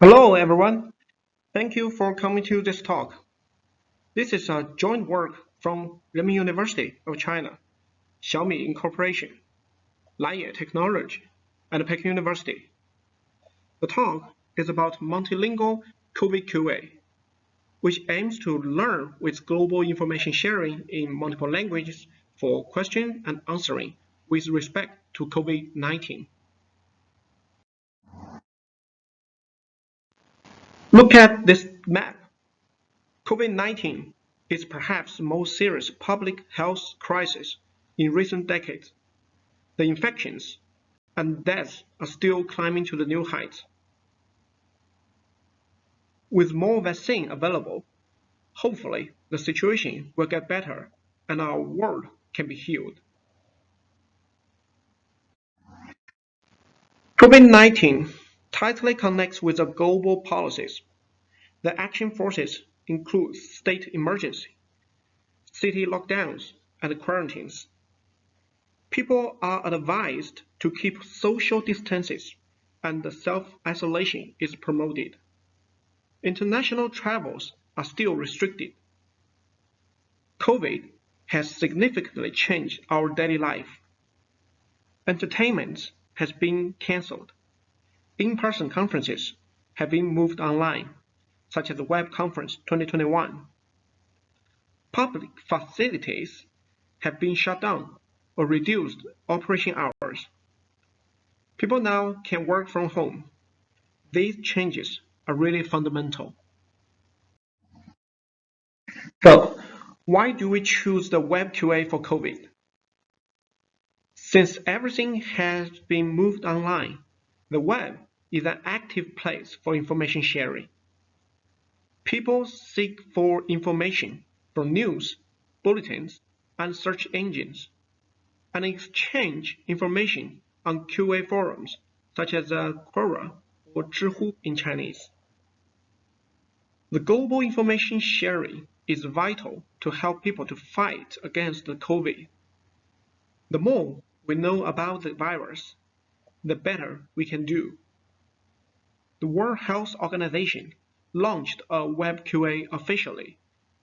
Hello, everyone. Thank you for coming to this talk. This is a joint work from Renmin University of China, Xiaomi Incorporation, Lanye Technology, and Peking University. The talk is about multilingual COVID QA, which aims to learn with global information sharing in multiple languages for question and answering with respect to COVID-19. Look at this map. COVID-19 is perhaps the most serious public health crisis in recent decades. The infections and deaths are still climbing to the new heights. With more vaccine available, hopefully the situation will get better and our world can be healed. COVID-19 tightly connects with the global policies. The action forces include state emergency, city lockdowns, and quarantines. People are advised to keep social distances and self-isolation is promoted. International travels are still restricted. COVID has significantly changed our daily life. Entertainment has been cancelled. In-person conferences have been moved online, such as Web Conference 2021. Public facilities have been shut down or reduced operation hours. People now can work from home. These changes are really fundamental. So, why do we choose the Web QA for COVID? Since everything has been moved online, the web is an active place for information sharing. People seek for information from news, bulletins, and search engines, and exchange information on QA forums such as uh, Quora or Zhihu in Chinese. The global information sharing is vital to help people to fight against the COVID. The more we know about the virus, the better we can do. The World Health Organization launched a web QA officially,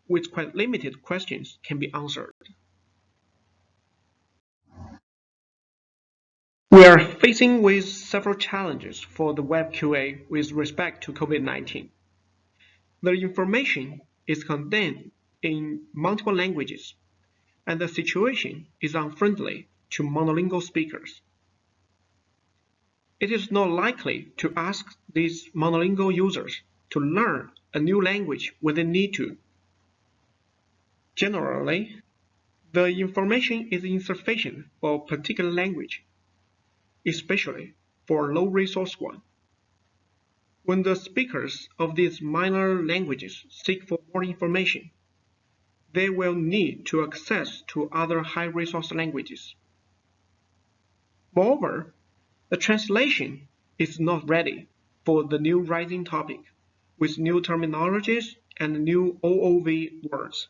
with quite limited questions can be answered. We are facing with several challenges for the web QA with respect to COVID-19. The information is contained in multiple languages, and the situation is unfriendly to monolingual speakers it is not likely to ask these monolingual users to learn a new language when they need to. Generally, the information is insufficient for a particular language, especially for a low-resource one. When the speakers of these minor languages seek for more information, they will need to access to other high-resource languages. Moreover, the translation is not ready for the new rising topic, with new terminologies and new OOV words.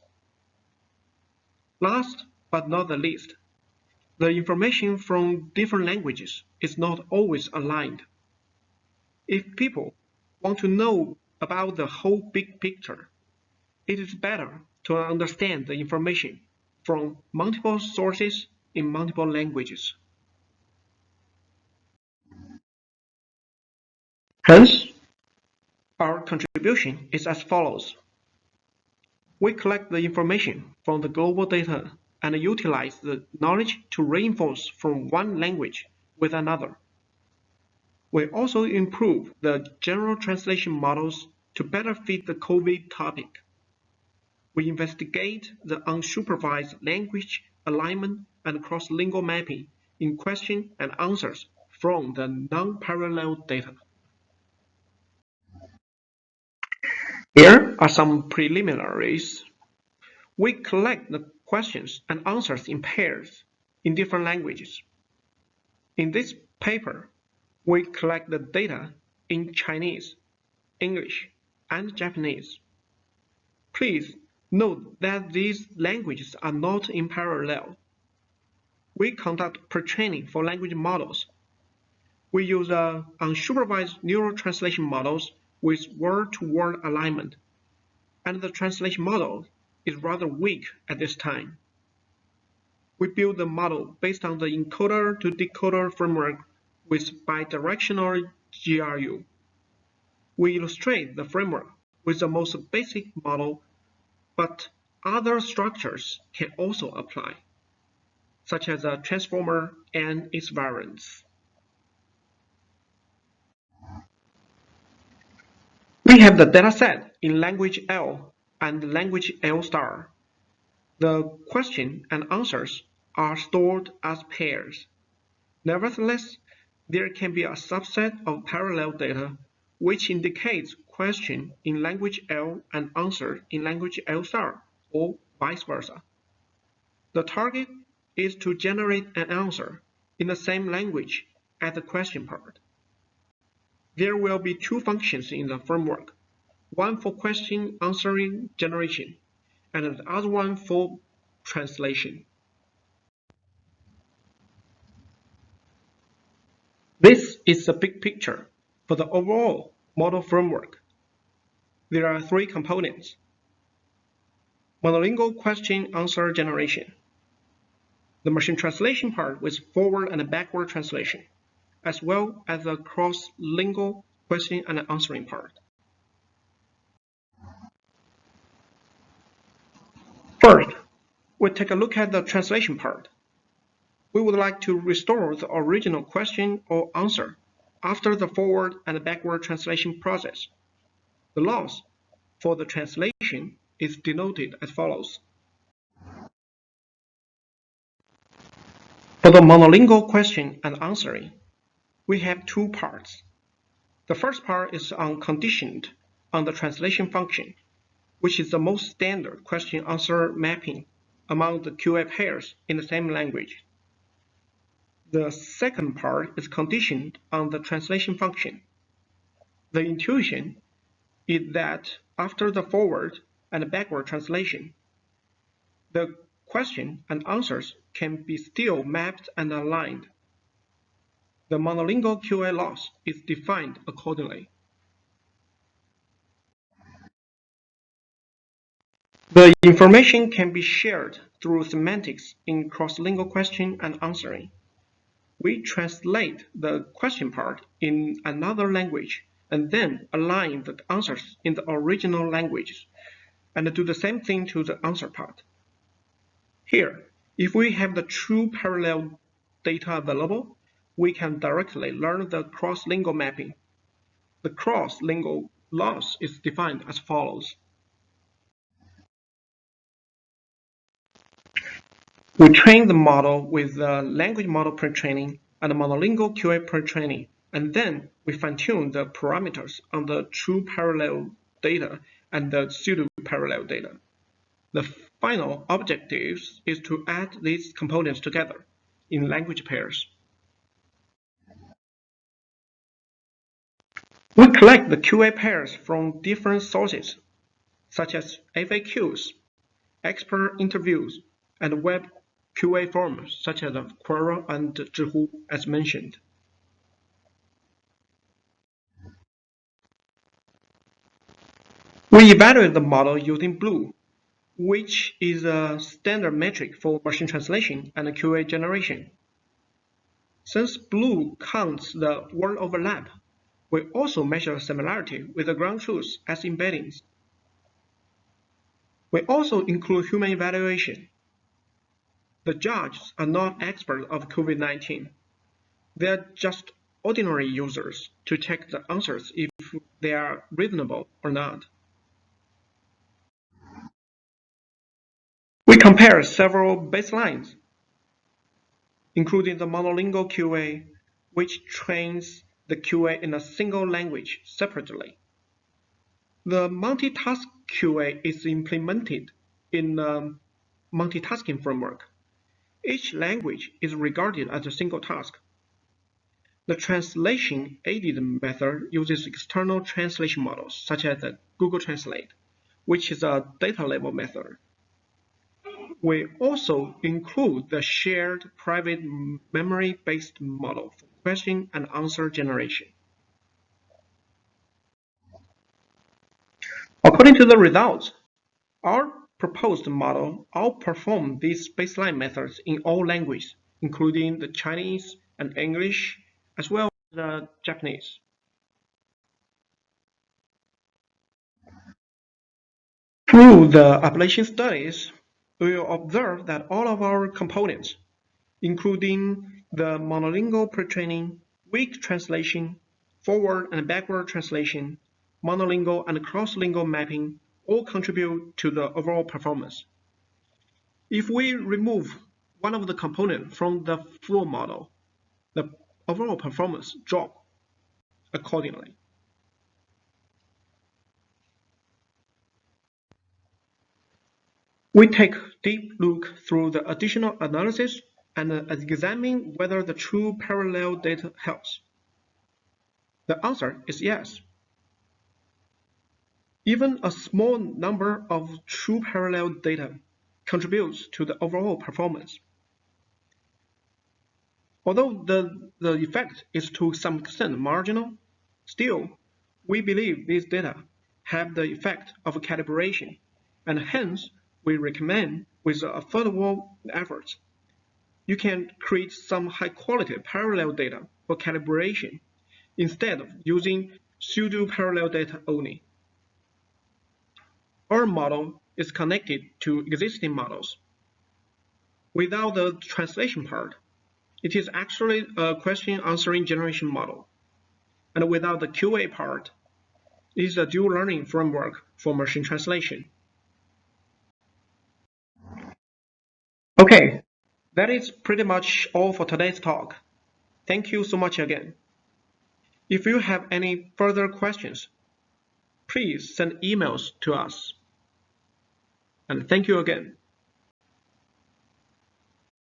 Last but not the least, the information from different languages is not always aligned. If people want to know about the whole big picture, it is better to understand the information from multiple sources in multiple languages. Hence, our contribution is as follows. We collect the information from the global data and utilize the knowledge to reinforce from one language with another. We also improve the general translation models to better fit the COVID topic. We investigate the unsupervised language alignment and cross-lingual mapping in question and answers from the non-parallel data. Here are some preliminaries. We collect the questions and answers in pairs in different languages. In this paper, we collect the data in Chinese, English, and Japanese. Please note that these languages are not in parallel. We conduct pre-training for language models. We use uh, unsupervised neural translation models with word-to-word -word alignment, and the translation model is rather weak at this time. We build the model based on the encoder-to-decoder framework with bidirectional GRU. We illustrate the framework with the most basic model, but other structures can also apply, such as a transformer and its variants. We have the dataset in language L and language L star. The question and answers are stored as pairs. Nevertheless, there can be a subset of parallel data which indicates question in language L and answer in language L star, or vice versa. The target is to generate an answer in the same language as the question part. There will be two functions in the framework, one for question answering generation and the other one for translation. This is the big picture for the overall model framework. There are three components. Monolingual question-answer generation. The machine translation part with forward and backward translation, as well as the cross-lingual question and answering part. First, we take a look at the translation part. We would like to restore the original question or answer after the forward and backward translation process. The loss for the translation is denoted as follows. For the monolingual question and answering, we have two parts. The first part is unconditioned on the translation function, which is the most standard question-answer mapping among the QA pairs in the same language. The second part is conditioned on the translation function. The intuition is that after the forward and backward translation, the question and answers can be still mapped and aligned. The monolingual QA loss is defined accordingly. The information can be shared through semantics in cross-lingual question and answering we translate the question part in another language and then align the answers in the original language and do the same thing to the answer part. Here, if we have the true parallel data available, we can directly learn the cross-lingual mapping. The cross-lingual loss is defined as follows. We train the model with the language model pre-training and the monolingual QA pre-training, and then we fine-tune the parameters on the true parallel data and the pseudo-parallel data. The final objective is to add these components together in language pairs. We collect the QA pairs from different sources, such as FAQs, expert interviews, and web QA forums such as Quora and Zhihu as mentioned. We evaluate the model using BLEU, which is a standard metric for machine translation and QA generation. Since BLEU counts the word overlap, we also measure similarity with the ground truth as embeddings. We also include human evaluation the judges are not experts of COVID-19. They are just ordinary users to check the answers if they are reasonable or not. We compare several baselines, including the monolingual QA, which trains the QA in a single language separately. The multitask QA is implemented in a multitasking framework. Each language is regarded as a single task. The translation-aided method uses external translation models, such as Google Translate, which is a data-level method. We also include the shared private memory-based model for question and answer generation. According to the results, our proposed model outperformed these baseline methods in all languages, including the Chinese and English, as well as the Japanese. Through the ablation studies, we will observe that all of our components, including the monolingual pre-training, weak translation, forward and backward translation, monolingual and cross-lingual mapping, all contribute to the overall performance. If we remove one of the components from the full model, the overall performance drop accordingly. We take deep look through the additional analysis and examine whether the true parallel data helps. The answer is yes. Even a small number of true parallel data contributes to the overall performance. Although the, the effect is to some extent marginal, still, we believe these data have the effect of calibration, and hence we recommend with affordable efforts, you can create some high-quality parallel data for calibration instead of using pseudo-parallel data only. Our model is connected to existing models. Without the translation part, it is actually a question answering generation model. And without the QA part, it is a dual learning framework for machine translation. Okay, that is pretty much all for today's talk. Thank you so much again. If you have any further questions, please send emails to us. And thank you again.